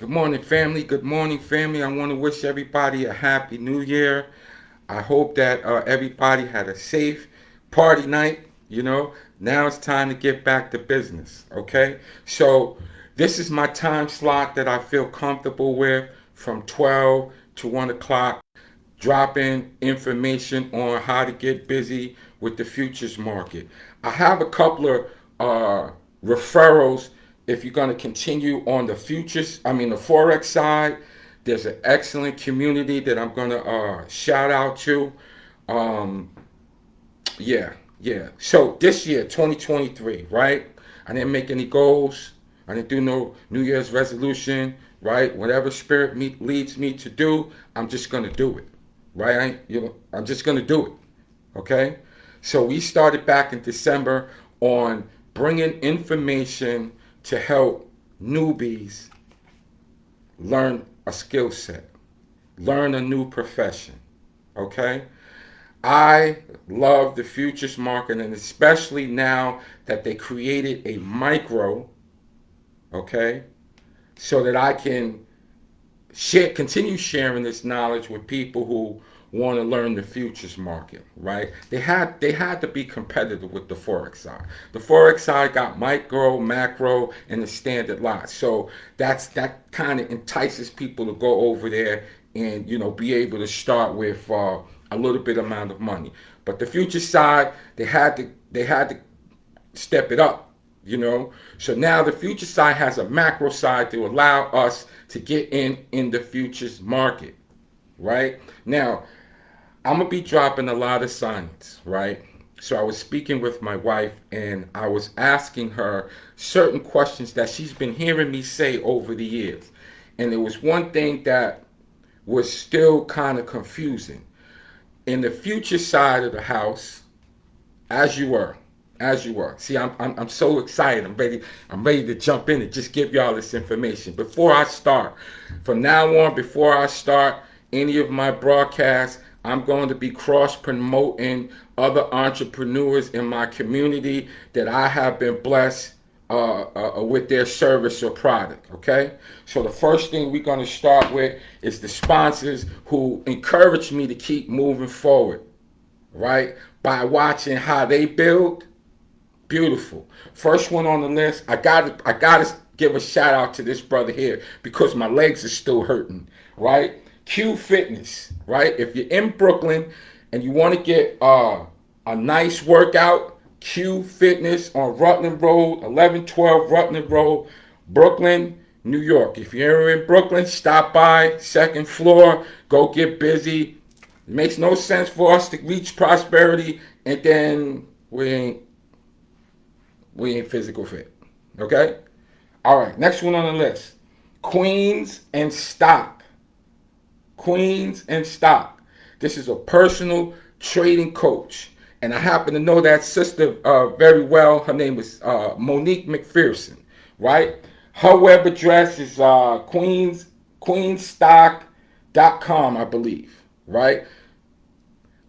Good morning, family. Good morning, family. I want to wish everybody a happy new year. I hope that uh, everybody had a safe party night. You know, now it's time to get back to business. Okay, so this is my time slot that I feel comfortable with from 12 to 1 o'clock, dropping information on how to get busy with the futures market. I have a couple of uh, referrals if you're going to continue on the futures, I mean the Forex side. There's an excellent community that I'm going to uh, shout out to. Um, yeah, yeah. So this year, 2023, right? I didn't make any goals. I didn't do no New Year's resolution, right? Whatever spirit me, leads me to do, I'm just going to do it, right? I, you know, I'm just going to do it, okay? So we started back in December on bringing information to help newbies learn a skill set, learn a new profession, okay? I love the futures market and especially now that they created a micro, okay, so that I can share, continue sharing this knowledge with people who want to learn the futures market, right? They had they had to be competitive with the forex side. The forex side got micro, macro, and the standard lot. So that's that kind of entices people to go over there and you know be able to start with uh, a little bit amount of money. But the future side, they had to they had to step it up, you know. So now the future side has a macro side to allow us to get in in the futures market, right? Now I'm gonna be dropping a lot of science, right? So I was speaking with my wife and I was asking her certain questions that she's been hearing me say over the years. And there was one thing that was still kind of confusing. In the future side of the house, as you were, as you were. See, I'm, I'm, I'm so excited. I'm ready. I'm ready to jump in and just give y'all this information. Before I start, from now on, before I start any of my broadcasts, I'm going to be cross promoting other entrepreneurs in my community that I have been blessed uh, uh, with their service or product. Okay, so the first thing we're going to start with is the sponsors who encourage me to keep moving forward, right? By watching how they build. Beautiful. First one on the list. I got I got to give a shout out to this brother here because my legs are still hurting, right? Q Fitness, right? If you're in Brooklyn and you want to get uh, a nice workout, Q Fitness on Rutland Road, 1112 Rutland Road, Brooklyn, New York. If you're in Brooklyn, stop by, second floor, go get busy. It makes no sense for us to reach prosperity and then we ain't we ain't physical fit. Okay? All right, next one on the list. Queens and Stock. Queens and Stock. This is a personal trading coach. And I happen to know that sister uh, very well. Her name is uh, Monique McPherson, right? Her web address is uh, Queens, queenstock.com, I believe, right?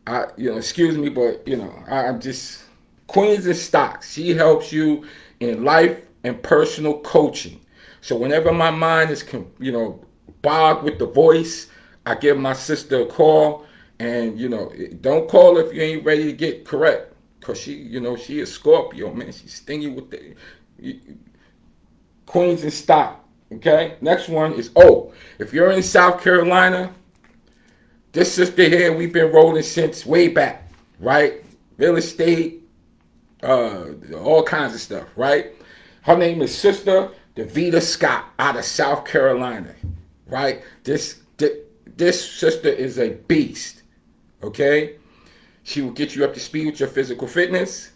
I, you know, excuse me, but, you know, I, I'm just, Queens and Stock. She helps you in life and personal coaching. So whenever my mind is, you know, bogged with the voice, I give my sister a call, and you know, don't call if you ain't ready to get correct, cause she, you know, she is Scorpio, man. She's stingy with the you, queens in stock. Okay, next one is oh, If you're in South Carolina, this sister here, we've been rolling since way back, right? Real estate, uh, all kinds of stuff, right? Her name is Sister Davita Scott out of South Carolina, right? This, this this sister is a beast. Okay? She will get you up to speed with your physical fitness.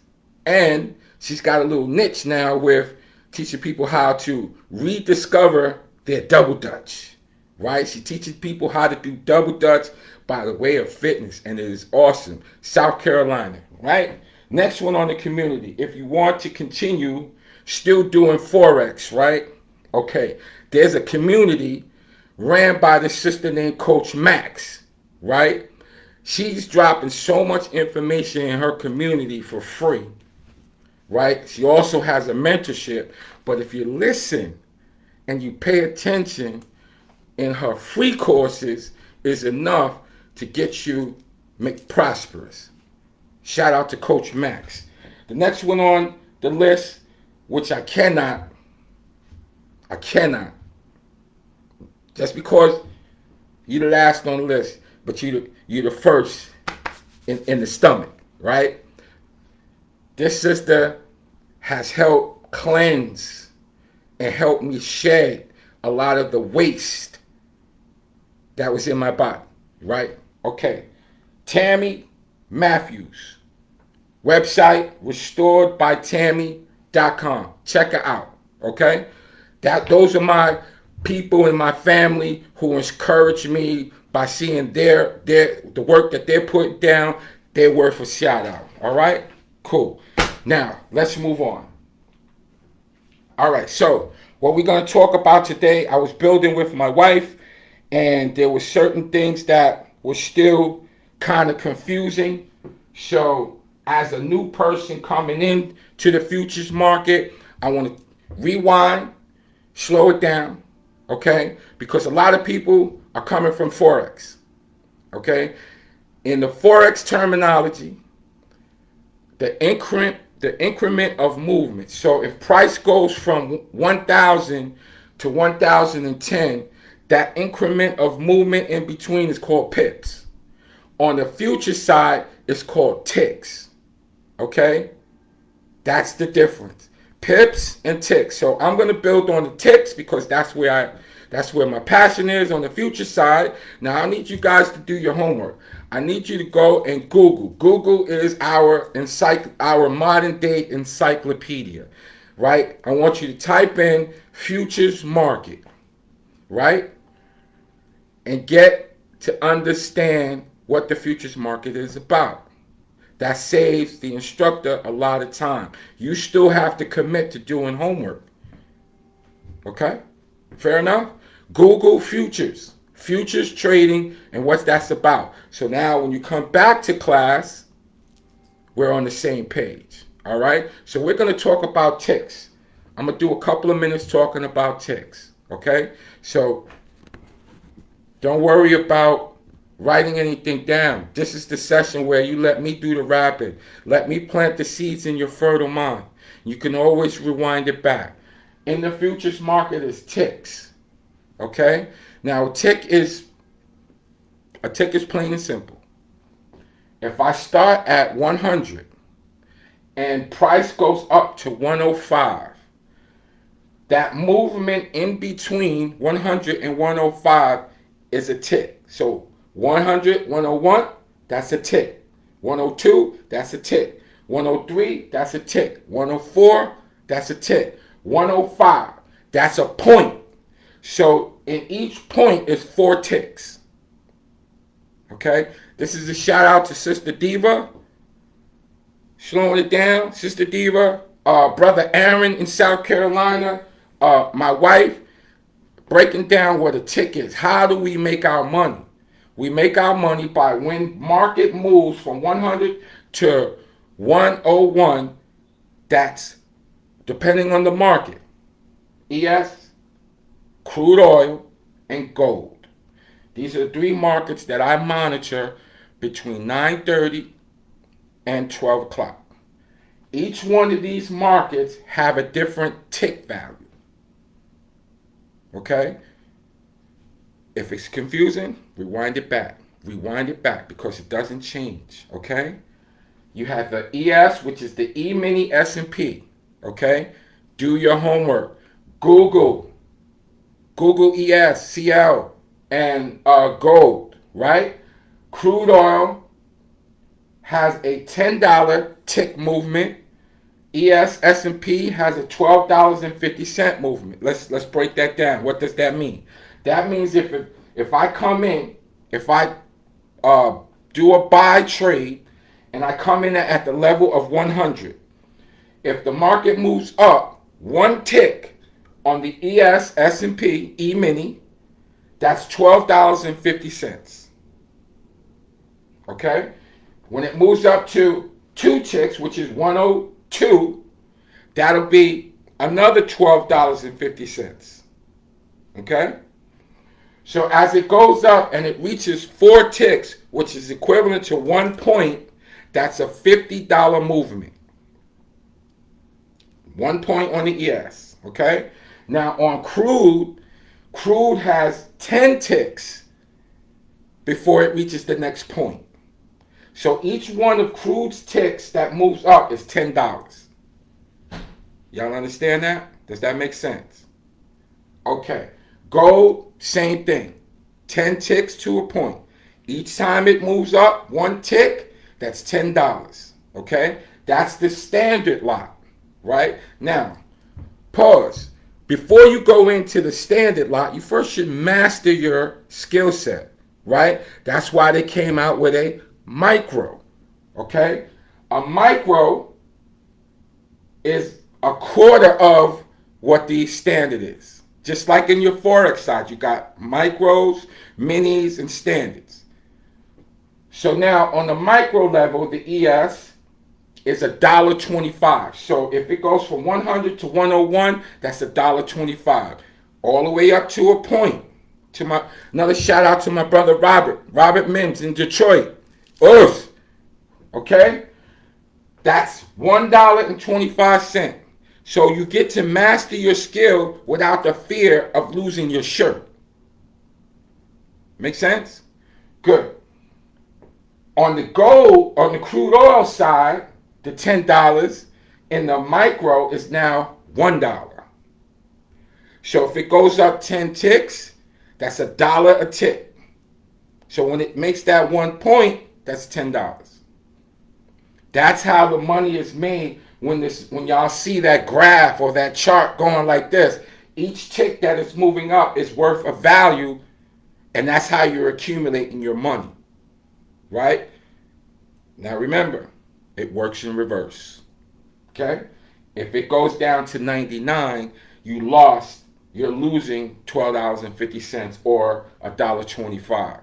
And she's got a little niche now with teaching people how to rediscover their double dutch. Right? She teaches people how to do double dutch by the way of fitness. And it is awesome. South Carolina. Right? Next one on the community. If you want to continue still doing Forex, right? Okay. There's a community ran by the sister named Coach Max, right? She's dropping so much information in her community for free, right? She also has a mentorship, but if you listen and you pay attention in her free courses is enough to get you make prosperous. Shout out to Coach Max. The next one on the list, which I cannot, I cannot, just because you're the last on the list, but you the, you're the first in, in the stomach, right? This sister has helped cleanse and helped me shed a lot of the waste that was in my body, right? Okay. Tammy Matthews. Website restoredbytammy.com. Check her out. Okay? That those are my people in my family who encourage me by seeing their their the work that they're putting down, they're worth a shout out. All right? Cool. Now, let's move on. All right, so what we're going to talk about today, I was building with my wife, and there were certain things that were still kind of confusing. So, as a new person coming in to the futures market, I want to rewind, slow it down, okay? Because a lot of people are coming from Forex, okay? In the Forex terminology, the increment the increment of movement. So if price goes from 1,000 to 1,010, that increment of movement in between is called pips. On the future side, it's called ticks. Okay? That's the difference. Pips and ticks. So I'm going to build on the ticks because that's where I that's where my passion is on the future side. Now I need you guys to do your homework. I need you to go and Google. Google is our encycl our modern day encyclopedia, right? I want you to type in futures market, right? And get to understand what the futures market is about. That saves the instructor a lot of time. You still have to commit to doing homework. Okay? Fair enough? Google futures futures trading and what that's about. So now when you come back to class, we're on the same page. All right. So we're going to talk about ticks. I'm going to do a couple of minutes talking about ticks. Okay. So don't worry about writing anything down. This is the session where you let me do the rapping. Let me plant the seeds in your fertile mind. You can always rewind it back. In the futures market is ticks. Okay? Now, tick is a tick is plain and simple. If I start at 100 and price goes up to 105, that movement in between 100 and 105 is a tick. So 100, 101, that's a tick. 102, that's a tick. 103, that's a tick. 104, that's a tick. 105, that's a point. So in each point is four ticks. Okay? This is a shout out to Sister Diva. Slowing it down, Sister Diva. Uh, Brother Aaron in South Carolina. Uh, my wife. Breaking down what a tick is. How do we make our money? We make our money by when market moves from 100 to 101. That's depending on the market. ES, crude oil, and gold. These are the three markets that I monitor between 9.30 and 12 o'clock. Each one of these markets have a different tick value. Okay? If it's confusing, rewind it back. Rewind it back because it doesn't change. Okay? You have the ES, which is the E-mini S&P. Okay? Do your homework. Google Google ES, CL, and uh, gold, right? Crude oil has a $10 tick movement. ES S&P has a $12.50 movement. Let's let's break that down. What does that mean? That means if it, if I come in, if I uh, do a buy trade and I come in at the level of 100, if the market moves up one tick, on the ES S&P E-mini, that's $12.50. Okay? When it moves up to two ticks, which is 102, that'll be another $12.50. Okay? So as it goes up and it reaches four ticks, which is equivalent to one point, that's a $50 movement. One point on the ES. Okay? Now on crude, crude has 10 ticks before it reaches the next point. So each one of crude's ticks that moves up is $10. Y'all understand that? Does that make sense? Okay. Gold, same thing. 10 ticks to a point. Each time it moves up one tick, that's $10. Okay? That's the standard lot, right? Now, pause. Before you go into the standard lot, you first should master your skill set, right? That's why they came out with a micro, okay? A micro is a quarter of what the standard is. Just like in your Forex side, you got micros, minis, and standards. So now on the micro level, the ES is a dollar twenty-five. So if it goes from 100 to 101, that's a dollar twenty-five. All the way up to a point. To my another shout out to my brother Robert, Robert Mims in Detroit. Earth. Okay? That's one dollar and twenty-five cent. So you get to master your skill without the fear of losing your shirt. Make sense? Good. On the gold, on the crude oil side, the $10 in the micro is now $1. So if it goes up 10 ticks, that's a dollar a tick. So when it makes that one point, that's $10. That's how the money is made when this when y'all see that graph or that chart going like this, each tick that is moving up is worth a value, and that's how you're accumulating your money. Right? Now remember, it works in reverse. Okay? If it goes down to 99, you lost, you're losing $12.50 or $1.25.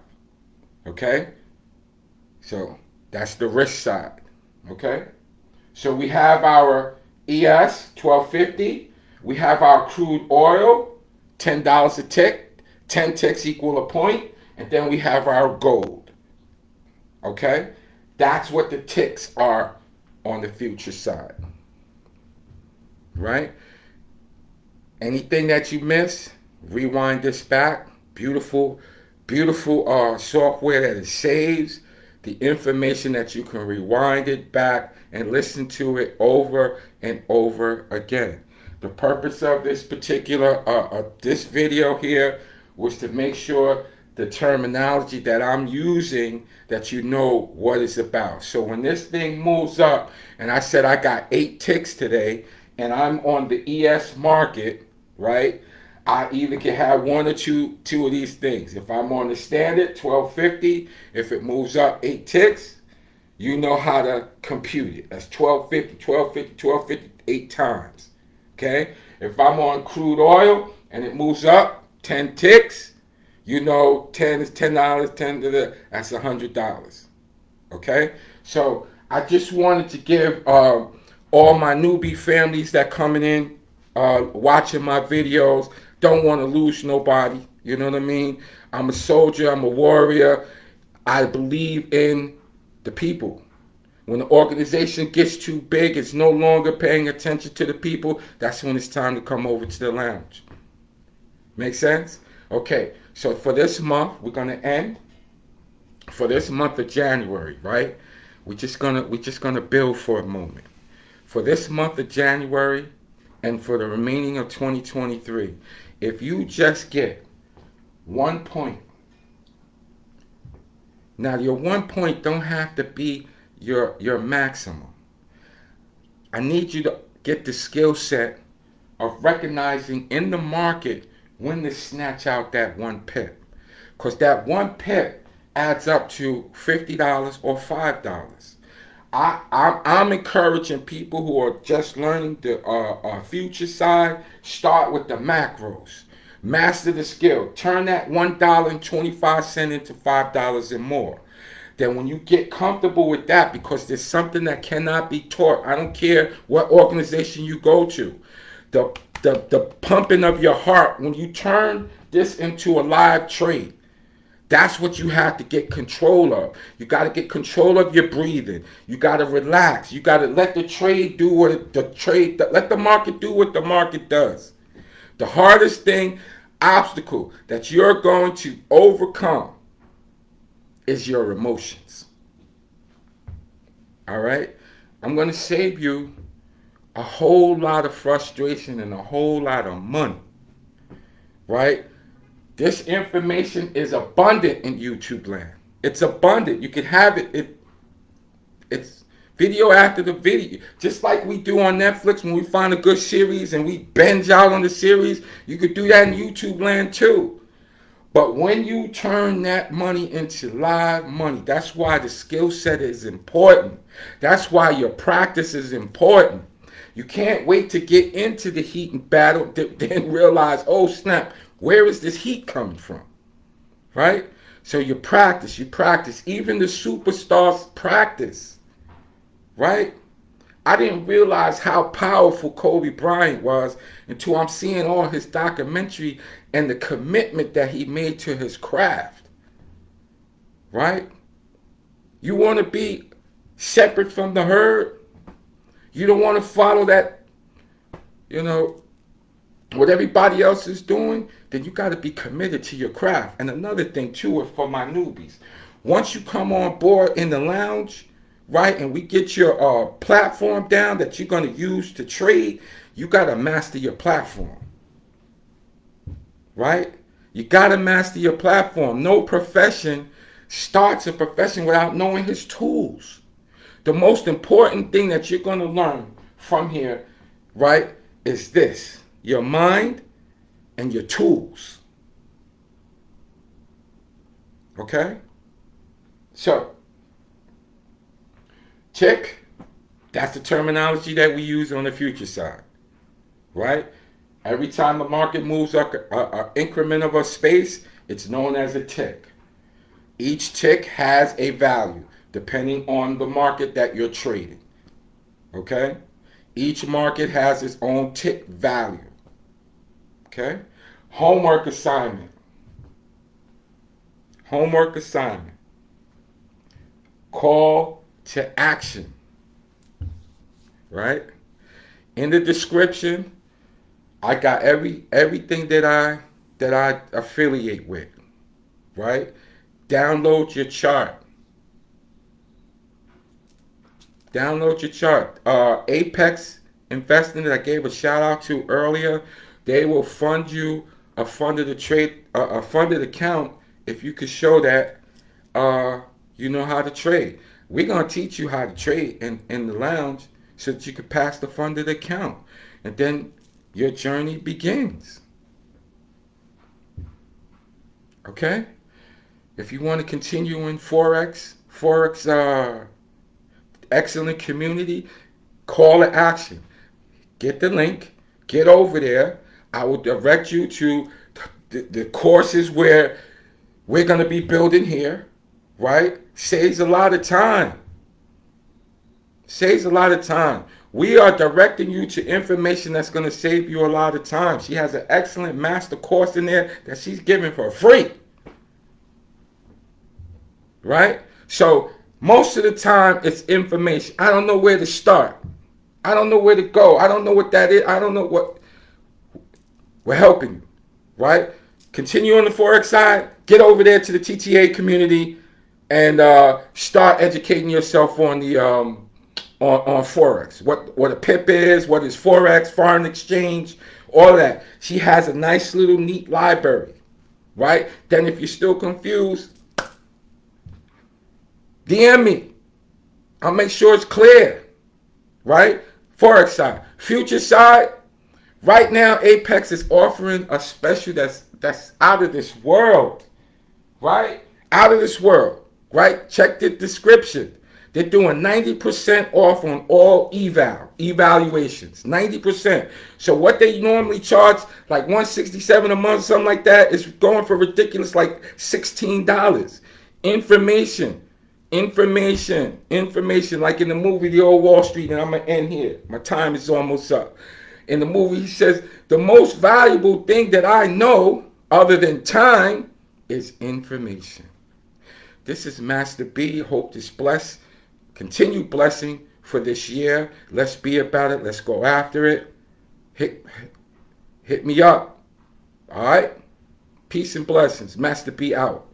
Okay? So that's the risk side. Okay? So we have our ES 1250. We have our crude oil, $10 a tick. 10 ticks equal a point. And then we have our gold. Okay? That's what the ticks are on the future side. Right? Anything that you miss, rewind this back. Beautiful, beautiful uh, software that it saves the information that you can rewind it back and listen to it over and over again. The purpose of this particular, uh, uh, this video here was to make sure the terminology that I'm using that you know what it's about. So when this thing moves up and I said I got eight ticks today and I'm on the ES market, right? I either can have one or two two of these things. If I'm on the standard 1250, if it moves up eight ticks, you know how to compute it. That's 1250, 1250, 1250, eight times. Okay? If I'm on crude oil and it moves up 10 ticks, you know 10 is $10, 10 to the, that's $100. Okay? So I just wanted to give uh, all my newbie families that coming in, uh, watching my videos, don't want to lose nobody. You know what I mean? I'm a soldier. I'm a warrior. I believe in the people. When the organization gets too big, it's no longer paying attention to the people. That's when it's time to come over to the lounge. Make sense? Okay. So for this month, we're gonna end. For this month of January, right? We're just gonna we're just gonna build for a moment. For this month of January, and for the remaining of 2023, if you just get one point, now your one point don't have to be your your maximum. I need you to get the skill set of recognizing in the market when to snatch out that one pip. Because that one pip adds up to $50 or $5. I, I'm, I'm encouraging people who are just learning the uh, uh, future side, start with the macros. Master the skill. Turn that $1.25 into $5 and more. Then when you get comfortable with that, because there's something that cannot be taught. I don't care what organization you go to. The the, the pumping of your heart, when you turn this into a live trade, that's what you have to get control of. You got to get control of your breathing. You got to relax. You got to let the trade do what it, the trade, let the market do what the market does. The hardest thing, obstacle that you're going to overcome is your emotions. All right? I'm going to save you a whole lot of frustration and a whole lot of money. Right? This information is abundant in YouTube land. It's abundant. You can have it. it it's video after the video. Just like we do on Netflix when we find a good series and we binge out on the series, you could do that in YouTube land too. But when you turn that money into live money, that's why the skill set is important. That's why your practice is important. You can't wait to get into the heat and battle, then realize, oh snap, where is this heat coming from? Right? So you practice, you practice. Even the superstars practice. Right? I didn't realize how powerful Kobe Bryant was until I'm seeing all his documentary and the commitment that he made to his craft. Right? You want to be separate from the herd? You don't want to follow that, you know, what everybody else is doing? Then you got to be committed to your craft. And another thing, too, for my newbies, once you come on board in the lounge, right, and we get your uh, platform down that you're going to use to trade, you got to master your platform right? You got to master your platform. No profession starts a profession without knowing his tools. The most important thing that you're going to learn from here, right, is this your mind and your tools. Okay? So, tick, that's the terminology that we use on the future side, right? Every time the market moves up an increment of a space, it's known as a tick. Each tick has a value depending on the market that you're trading. Okay? Each market has its own tick value. Okay? Homework assignment. Homework assignment. Call to action. Right? In the description, I got every everything that I that I affiliate with, right? Download your chart. Download your chart. Uh, Apex Investing that I gave a shout out to earlier, they will fund you a funded a trade a funded account if you could show that uh, you know how to trade. We're gonna teach you how to trade in, in the lounge so that you can pass the funded account. And then your journey begins. Okay? If you want to continue in Forex, Forex uh, excellent community, call to action. Get the link, get over there. I will direct you to the, the courses where we're going to be building here, right? Saves a lot of time. Saves a lot of time. We are directing you to information that's going to save you a lot of time. She has an excellent master course in there that she's giving for free. Right? So most of the time it's information. I don't know where to start. I don't know where to go. I don't know what that is. I don't know what we're helping you. Right? Continue on the Forex side. Get over there to the TTA community and uh, start educating yourself on the um, on, on Forex. What, what a PIP is, what is Forex, foreign exchange, all that. She has a nice little neat library, right? Then if you're still confused, DM me. I'll make sure it's clear, right? Forex side. Future side, right now Apex is offering a special that's that's out of this world, right? Out of this world, right? Check the description. They're doing 90% off on all eval, evaluations, 90%. So what they normally charge, like 167 a month, something like that, is going for ridiculous, like $16. Information, information, information, like in the movie The Old Wall Street, and I'm gonna end here. My time is almost up. In the movie, he says, the most valuable thing that I know other than time is information. This is Master B. Hope this bless, continue blessing for this year. Let's be about it. Let's go after it. Hit, hit me up. All right? Peace and blessings. Master B out.